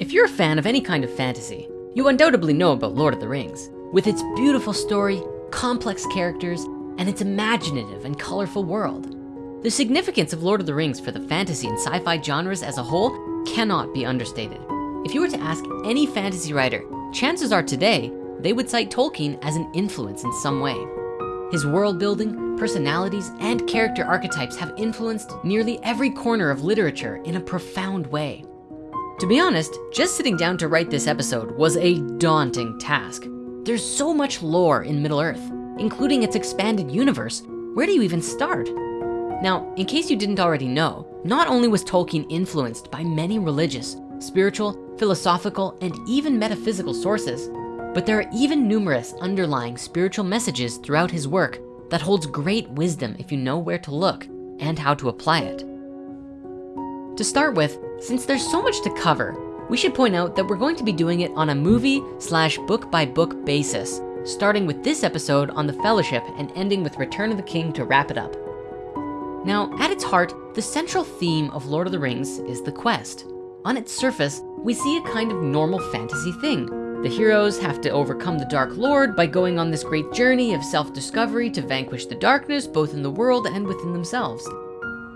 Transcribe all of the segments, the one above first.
If you're a fan of any kind of fantasy, you undoubtedly know about Lord of the Rings. With its beautiful story, complex characters, and its imaginative and colorful world. The significance of Lord of the Rings for the fantasy and sci-fi genres as a whole cannot be understated. If you were to ask any fantasy writer, chances are today, they would cite Tolkien as an influence in some way. His world building, personalities, and character archetypes have influenced nearly every corner of literature in a profound way. To be honest, just sitting down to write this episode was a daunting task. There's so much lore in Middle Earth, including its expanded universe. Where do you even start? Now, in case you didn't already know, not only was Tolkien influenced by many religious, spiritual, philosophical, and even metaphysical sources, but there are even numerous underlying spiritual messages throughout his work that holds great wisdom if you know where to look and how to apply it. To start with, since there's so much to cover, we should point out that we're going to be doing it on a movie slash book by book basis, starting with this episode on the Fellowship and ending with Return of the King to wrap it up. Now, at its heart, the central theme of Lord of the Rings is the quest. On its surface, we see a kind of normal fantasy thing. The heroes have to overcome the Dark Lord by going on this great journey of self-discovery to vanquish the darkness, both in the world and within themselves.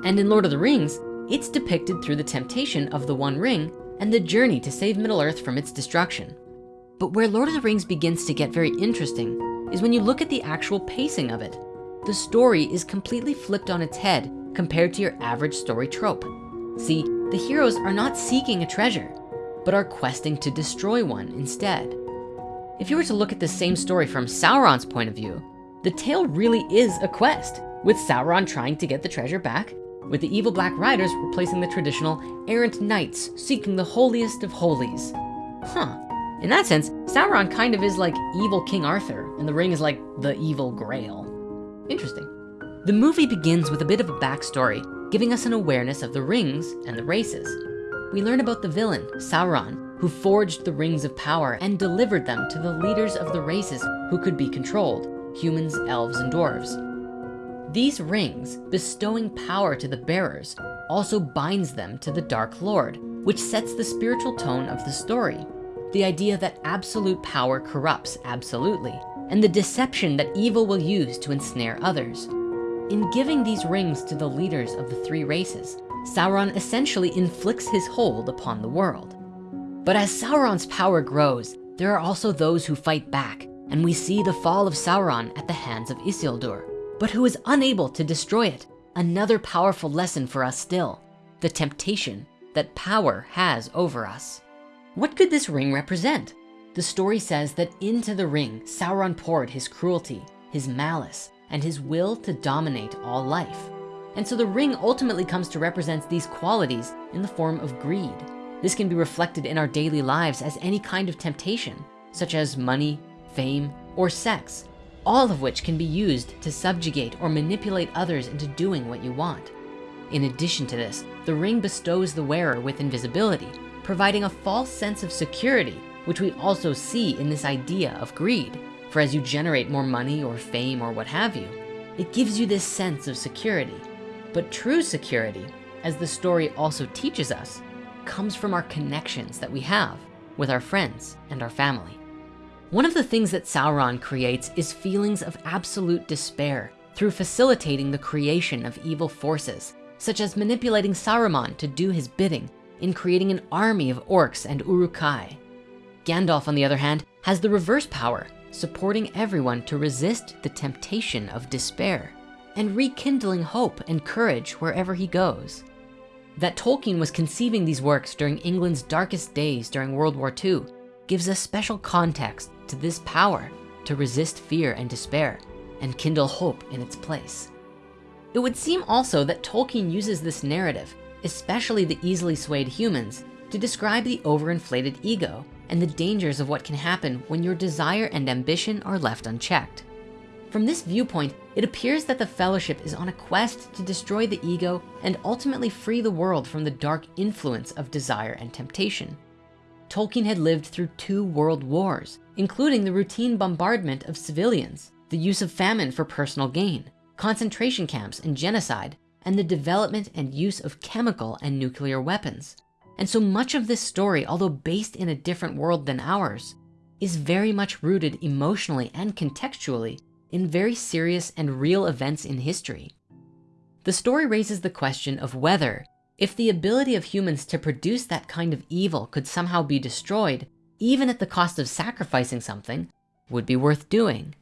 And in Lord of the Rings, it's depicted through the temptation of the One Ring and the journey to save Middle-earth from its destruction. But where Lord of the Rings begins to get very interesting is when you look at the actual pacing of it. The story is completely flipped on its head compared to your average story trope. See, the heroes are not seeking a treasure, but are questing to destroy one instead. If you were to look at the same story from Sauron's point of view, the tale really is a quest, with Sauron trying to get the treasure back with the evil Black Riders replacing the traditional errant knights seeking the holiest of holies. Huh, in that sense, Sauron kind of is like evil King Arthur, and the ring is like the evil grail. Interesting. The movie begins with a bit of a backstory, giving us an awareness of the rings and the races. We learn about the villain, Sauron, who forged the rings of power and delivered them to the leaders of the races who could be controlled, humans, elves, and dwarves. These rings, bestowing power to the bearers, also binds them to the Dark Lord, which sets the spiritual tone of the story. The idea that absolute power corrupts absolutely, and the deception that evil will use to ensnare others. In giving these rings to the leaders of the three races, Sauron essentially inflicts his hold upon the world. But as Sauron's power grows, there are also those who fight back, and we see the fall of Sauron at the hands of Isildur, but who is unable to destroy it. Another powerful lesson for us still, the temptation that power has over us. What could this ring represent? The story says that into the ring, Sauron poured his cruelty, his malice, and his will to dominate all life. And so the ring ultimately comes to represent these qualities in the form of greed. This can be reflected in our daily lives as any kind of temptation, such as money, fame, or sex, all of which can be used to subjugate or manipulate others into doing what you want. In addition to this, the ring bestows the wearer with invisibility, providing a false sense of security, which we also see in this idea of greed. For as you generate more money or fame or what have you, it gives you this sense of security. But true security, as the story also teaches us, comes from our connections that we have with our friends and our family. One of the things that Sauron creates is feelings of absolute despair through facilitating the creation of evil forces, such as manipulating Saruman to do his bidding in creating an army of orcs and Uruk-hai. Gandalf, on the other hand, has the reverse power, supporting everyone to resist the temptation of despair and rekindling hope and courage wherever he goes. That Tolkien was conceiving these works during England's darkest days during World War II gives us special context to this power to resist fear and despair and kindle hope in its place. It would seem also that Tolkien uses this narrative, especially the easily swayed humans, to describe the overinflated ego and the dangers of what can happen when your desire and ambition are left unchecked. From this viewpoint, it appears that the fellowship is on a quest to destroy the ego and ultimately free the world from the dark influence of desire and temptation. Tolkien had lived through two world wars, including the routine bombardment of civilians, the use of famine for personal gain, concentration camps and genocide, and the development and use of chemical and nuclear weapons. And so much of this story, although based in a different world than ours, is very much rooted emotionally and contextually in very serious and real events in history. The story raises the question of whether, if the ability of humans to produce that kind of evil could somehow be destroyed, even at the cost of sacrificing something, would be worth doing.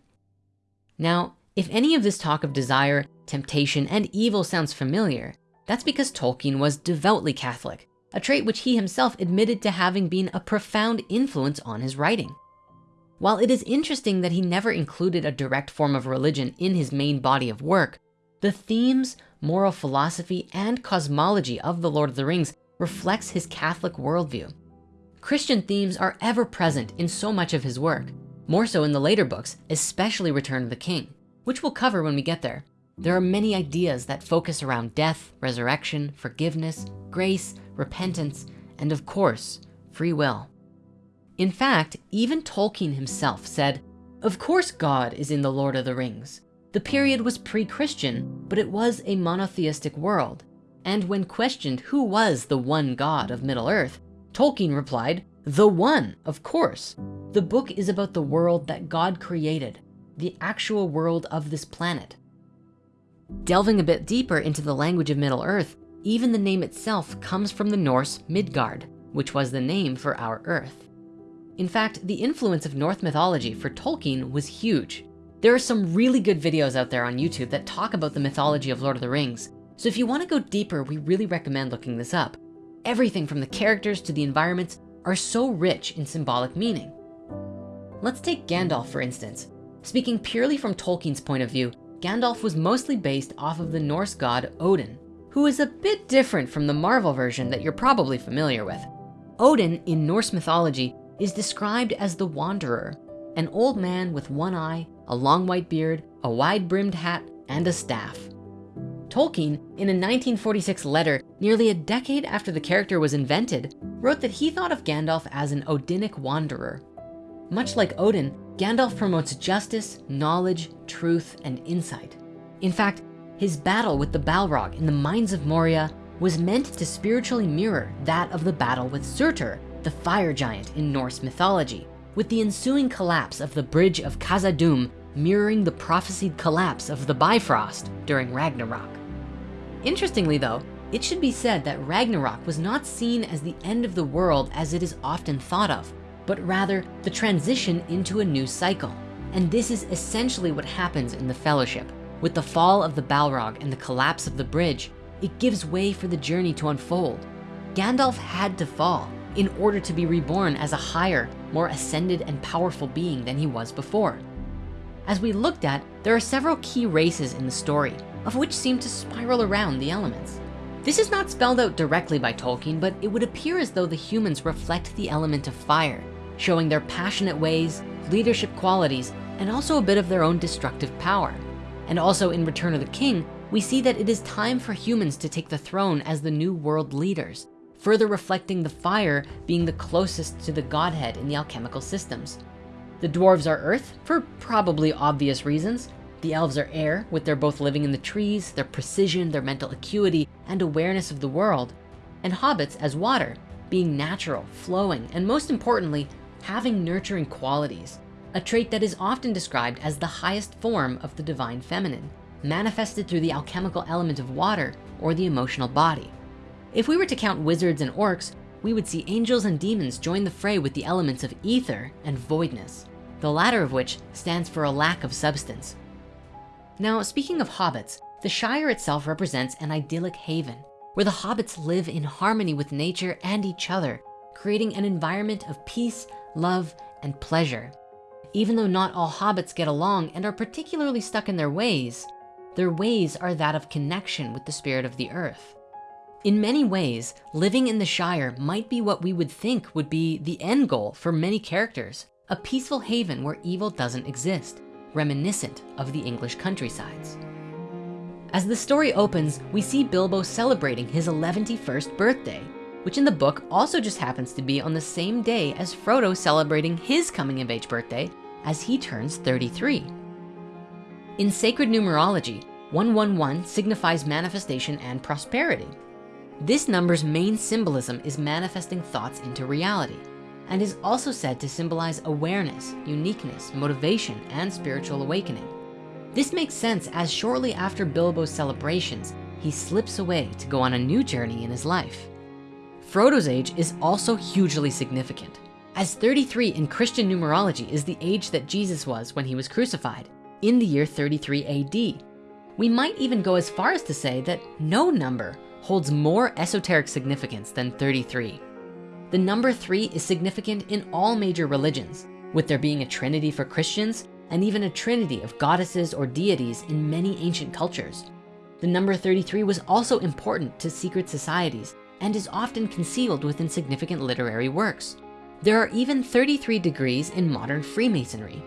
Now, if any of this talk of desire, temptation, and evil sounds familiar, that's because Tolkien was devoutly Catholic, a trait which he himself admitted to having been a profound influence on his writing. While it is interesting that he never included a direct form of religion in his main body of work, the themes, moral philosophy, and cosmology of The Lord of the Rings reflects his Catholic worldview. Christian themes are ever present in so much of his work, more so in the later books, especially Return of the King, which we'll cover when we get there. There are many ideas that focus around death, resurrection, forgiveness, grace, repentance, and of course, free will. In fact, even Tolkien himself said, of course God is in the Lord of the Rings. The period was pre-Christian, but it was a monotheistic world. And when questioned who was the one God of Middle Earth, Tolkien replied, the one, of course. The book is about the world that God created, the actual world of this planet. Delving a bit deeper into the language of Middle Earth, even the name itself comes from the Norse Midgard, which was the name for our Earth. In fact, the influence of Norse mythology for Tolkien was huge. There are some really good videos out there on YouTube that talk about the mythology of Lord of the Rings. So if you wanna go deeper, we really recommend looking this up. Everything from the characters to the environments are so rich in symbolic meaning. Let's take Gandalf, for instance. Speaking purely from Tolkien's point of view, Gandalf was mostly based off of the Norse god Odin, who is a bit different from the Marvel version that you're probably familiar with. Odin in Norse mythology is described as the Wanderer, an old man with one eye, a long white beard, a wide brimmed hat, and a staff. Tolkien, in a 1946 letter, nearly a decade after the character was invented, wrote that he thought of Gandalf as an Odinic wanderer. Much like Odin, Gandalf promotes justice, knowledge, truth, and insight. In fact, his battle with the Balrog in the Mines of Moria was meant to spiritually mirror that of the battle with Surtur, the fire giant in Norse mythology, with the ensuing collapse of the bridge of Khazad-dûm mirroring the prophesied collapse of the Bifrost during Ragnarok. Interestingly though, it should be said that Ragnarok was not seen as the end of the world as it is often thought of, but rather the transition into a new cycle. And this is essentially what happens in the fellowship. With the fall of the Balrog and the collapse of the bridge, it gives way for the journey to unfold. Gandalf had to fall in order to be reborn as a higher, more ascended and powerful being than he was before. As we looked at, there are several key races in the story, of which seem to spiral around the elements. This is not spelled out directly by Tolkien, but it would appear as though the humans reflect the element of fire, showing their passionate ways, leadership qualities, and also a bit of their own destructive power. And also in Return of the King, we see that it is time for humans to take the throne as the new world leaders, further reflecting the fire being the closest to the Godhead in the alchemical systems. The dwarves are earth for probably obvious reasons. The elves are air with their both living in the trees, their precision, their mental acuity, and awareness of the world. And hobbits as water, being natural, flowing, and most importantly, having nurturing qualities, a trait that is often described as the highest form of the divine feminine, manifested through the alchemical element of water or the emotional body. If we were to count wizards and orcs, we would see angels and demons join the fray with the elements of ether and voidness, the latter of which stands for a lack of substance. Now, speaking of hobbits, the Shire itself represents an idyllic haven where the hobbits live in harmony with nature and each other, creating an environment of peace, love, and pleasure. Even though not all hobbits get along and are particularly stuck in their ways, their ways are that of connection with the spirit of the earth. In many ways, living in the Shire might be what we would think would be the end goal for many characters, a peaceful haven where evil doesn't exist, reminiscent of the English countrysides. As the story opens, we see Bilbo celebrating his 111st birthday, which in the book also just happens to be on the same day as Frodo celebrating his coming of age birthday as he turns 33. In sacred numerology, 111 signifies manifestation and prosperity. This number's main symbolism is manifesting thoughts into reality and is also said to symbolize awareness, uniqueness, motivation, and spiritual awakening. This makes sense as shortly after Bilbo's celebrations, he slips away to go on a new journey in his life. Frodo's age is also hugely significant as 33 in Christian numerology is the age that Jesus was when he was crucified in the year 33 AD. We might even go as far as to say that no number holds more esoteric significance than 33. The number three is significant in all major religions, with there being a trinity for Christians and even a trinity of goddesses or deities in many ancient cultures. The number 33 was also important to secret societies and is often concealed within significant literary works. There are even 33 degrees in modern Freemasonry.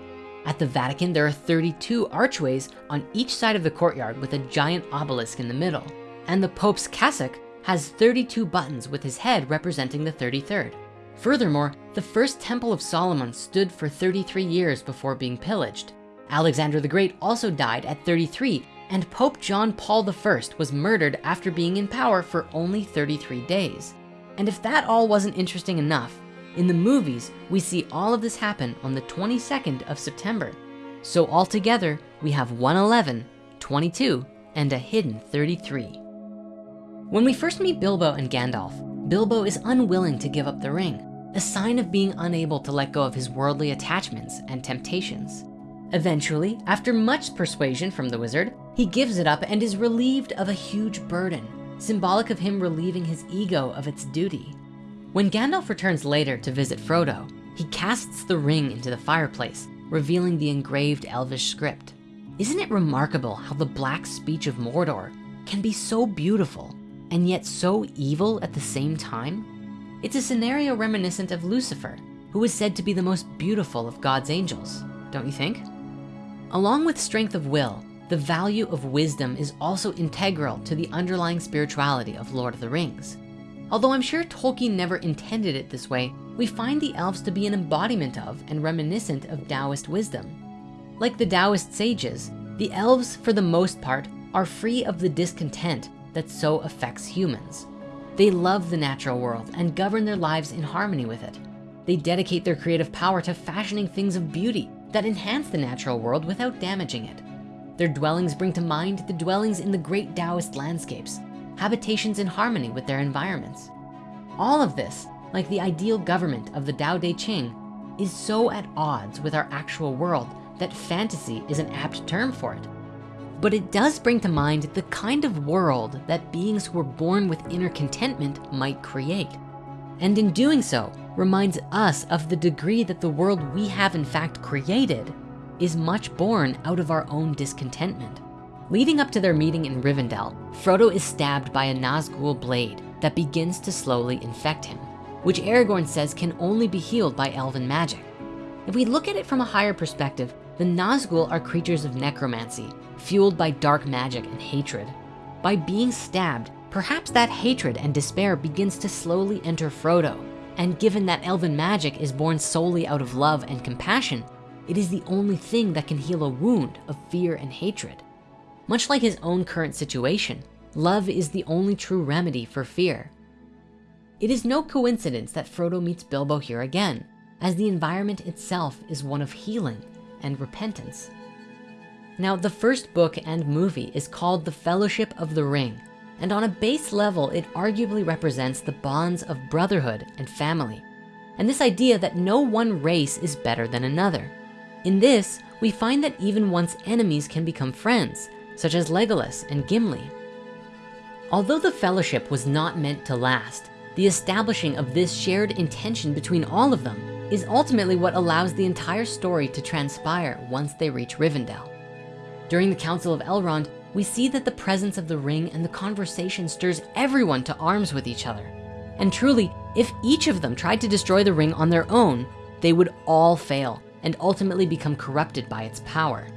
At the Vatican, there are 32 archways on each side of the courtyard with a giant obelisk in the middle. And the Pope's cassock has 32 buttons with his head representing the 33rd. Furthermore, the first Temple of Solomon stood for 33 years before being pillaged. Alexander the Great also died at 33 and Pope John Paul I was murdered after being in power for only 33 days. And if that all wasn't interesting enough, in the movies, we see all of this happen on the 22nd of September. So altogether, we have 111, 22, and a hidden 33. When we first meet Bilbo and Gandalf, Bilbo is unwilling to give up the ring, a sign of being unable to let go of his worldly attachments and temptations. Eventually, after much persuasion from the wizard, he gives it up and is relieved of a huge burden, symbolic of him relieving his ego of its duty. When Gandalf returns later to visit Frodo, he casts the ring into the fireplace, revealing the engraved Elvish script. Isn't it remarkable how the black speech of Mordor can be so beautiful and yet so evil at the same time? It's a scenario reminiscent of Lucifer, who is said to be the most beautiful of God's angels, don't you think? Along with strength of will, the value of wisdom is also integral to the underlying spirituality of Lord of the Rings. Although I'm sure Tolkien never intended it this way, we find the elves to be an embodiment of and reminiscent of Taoist wisdom. Like the Taoist sages, the elves, for the most part, are free of the discontent that so affects humans. They love the natural world and govern their lives in harmony with it. They dedicate their creative power to fashioning things of beauty that enhance the natural world without damaging it. Their dwellings bring to mind the dwellings in the great Taoist landscapes, habitations in harmony with their environments. All of this, like the ideal government of the Tao Te Ching, is so at odds with our actual world that fantasy is an apt term for it but it does bring to mind the kind of world that beings who are born with inner contentment might create. And in doing so, reminds us of the degree that the world we have in fact created is much born out of our own discontentment. Leading up to their meeting in Rivendell, Frodo is stabbed by a Nazgul blade that begins to slowly infect him, which Aragorn says can only be healed by elven magic. If we look at it from a higher perspective, the Nazgul are creatures of necromancy fueled by dark magic and hatred. By being stabbed, perhaps that hatred and despair begins to slowly enter Frodo. And given that elven magic is born solely out of love and compassion, it is the only thing that can heal a wound of fear and hatred. Much like his own current situation, love is the only true remedy for fear. It is no coincidence that Frodo meets Bilbo here again, as the environment itself is one of healing and repentance. Now, the first book and movie is called The Fellowship of the Ring, and on a base level, it arguably represents the bonds of brotherhood and family, and this idea that no one race is better than another. In this, we find that even once enemies can become friends, such as Legolas and Gimli. Although the fellowship was not meant to last, the establishing of this shared intention between all of them is ultimately what allows the entire story to transpire once they reach Rivendell. During the Council of Elrond, we see that the presence of the ring and the conversation stirs everyone to arms with each other. And truly, if each of them tried to destroy the ring on their own, they would all fail and ultimately become corrupted by its power.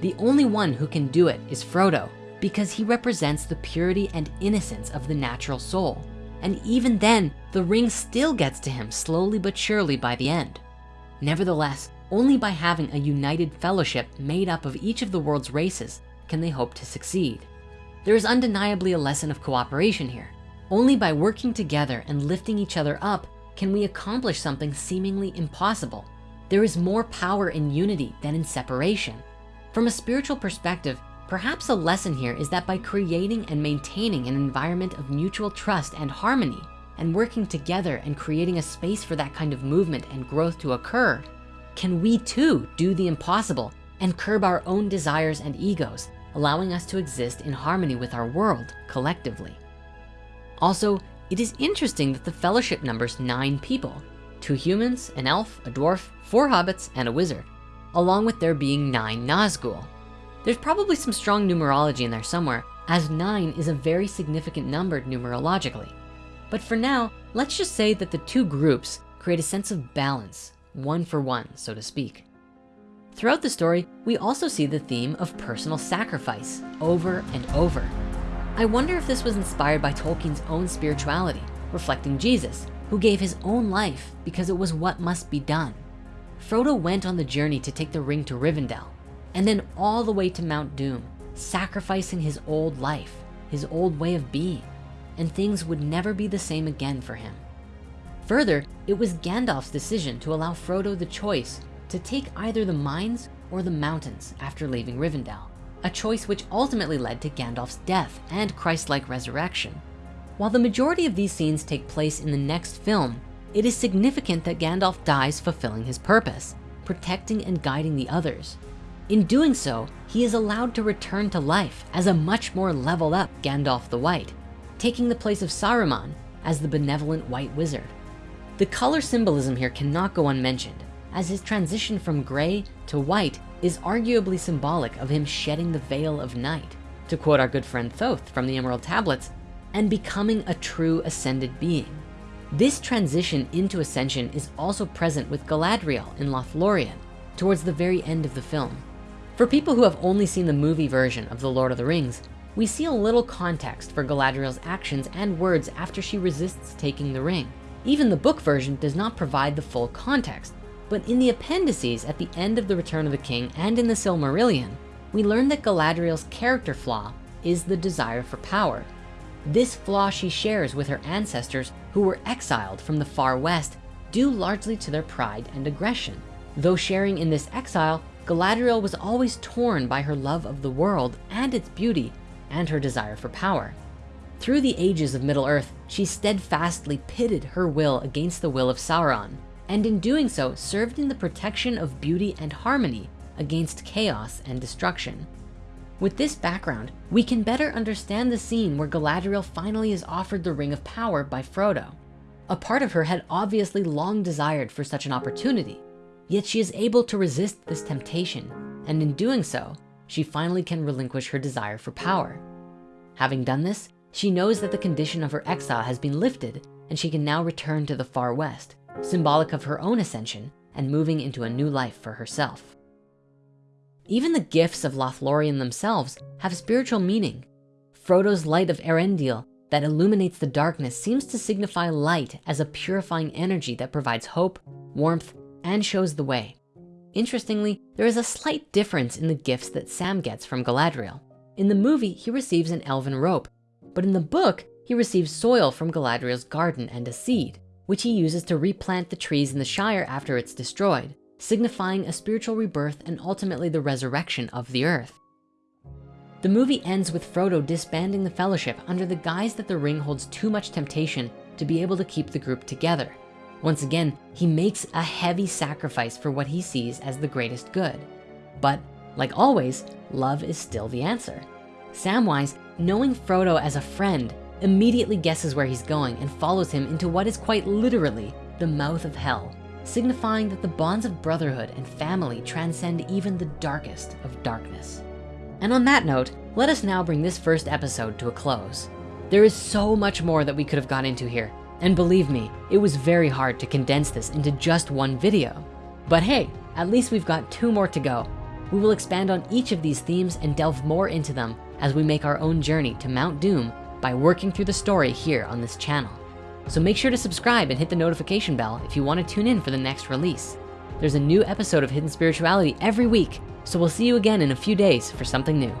The only one who can do it is Frodo because he represents the purity and innocence of the natural soul. And even then, the ring still gets to him slowly but surely by the end. Nevertheless, only by having a united fellowship made up of each of the world's races can they hope to succeed. There is undeniably a lesson of cooperation here. Only by working together and lifting each other up can we accomplish something seemingly impossible. There is more power in unity than in separation. From a spiritual perspective, perhaps a lesson here is that by creating and maintaining an environment of mutual trust and harmony, and working together and creating a space for that kind of movement and growth to occur, can we too do the impossible and curb our own desires and egos, allowing us to exist in harmony with our world collectively. Also, it is interesting that the fellowship numbers nine people, two humans, an elf, a dwarf, four hobbits, and a wizard, along with there being nine Nazgul. There's probably some strong numerology in there somewhere, as nine is a very significant number numerologically. But for now, let's just say that the two groups create a sense of balance, one for one, so to speak. Throughout the story, we also see the theme of personal sacrifice over and over. I wonder if this was inspired by Tolkien's own spirituality, reflecting Jesus, who gave his own life because it was what must be done. Frodo went on the journey to take the ring to Rivendell, and then all the way to Mount Doom, sacrificing his old life, his old way of being, and things would never be the same again for him. Further, it was Gandalf's decision to allow Frodo the choice to take either the mines or the mountains after leaving Rivendell a choice which ultimately led to Gandalf's death and Christ-like resurrection. While the majority of these scenes take place in the next film, it is significant that Gandalf dies fulfilling his purpose, protecting and guiding the others. In doing so, he is allowed to return to life as a much more leveled up Gandalf the White, taking the place of Saruman as the benevolent white wizard. The color symbolism here cannot go unmentioned as his transition from gray to white is arguably symbolic of him shedding the veil of night, to quote our good friend Thoth from the Emerald Tablets, and becoming a true ascended being. This transition into ascension is also present with Galadriel in Lothlorien towards the very end of the film. For people who have only seen the movie version of The Lord of the Rings, we see a little context for Galadriel's actions and words after she resists taking the ring. Even the book version does not provide the full context, but in the appendices at the end of The Return of the King and in the Silmarillion, we learn that Galadriel's character flaw is the desire for power. This flaw she shares with her ancestors who were exiled from the far west due largely to their pride and aggression. Though sharing in this exile, Galadriel was always torn by her love of the world and its beauty and her desire for power. Through the ages of Middle-earth, she steadfastly pitted her will against the will of Sauron, and in doing so served in the protection of beauty and harmony against chaos and destruction. With this background, we can better understand the scene where Galadriel finally is offered the Ring of Power by Frodo. A part of her had obviously long desired for such an opportunity, yet she is able to resist this temptation, and in doing so, she finally can relinquish her desire for power. Having done this, she knows that the condition of her exile has been lifted and she can now return to the far west, symbolic of her own ascension and moving into a new life for herself. Even the gifts of Lothlorien themselves have spiritual meaning. Frodo's light of Eärendil that illuminates the darkness seems to signify light as a purifying energy that provides hope, warmth, and shows the way. Interestingly, there is a slight difference in the gifts that Sam gets from Galadriel. In the movie, he receives an elven rope, but in the book, he receives soil from Galadriel's garden and a seed which he uses to replant the trees in the Shire after it's destroyed, signifying a spiritual rebirth and ultimately the resurrection of the earth. The movie ends with Frodo disbanding the fellowship under the guise that the ring holds too much temptation to be able to keep the group together. Once again, he makes a heavy sacrifice for what he sees as the greatest good. But like always, love is still the answer. Samwise, knowing Frodo as a friend, immediately guesses where he's going and follows him into what is quite literally the mouth of hell, signifying that the bonds of brotherhood and family transcend even the darkest of darkness. And on that note, let us now bring this first episode to a close. There is so much more that we could have got into here. And believe me, it was very hard to condense this into just one video. But hey, at least we've got two more to go. We will expand on each of these themes and delve more into them as we make our own journey to Mount Doom by working through the story here on this channel. So make sure to subscribe and hit the notification bell if you wanna tune in for the next release. There's a new episode of Hidden Spirituality every week, so we'll see you again in a few days for something new.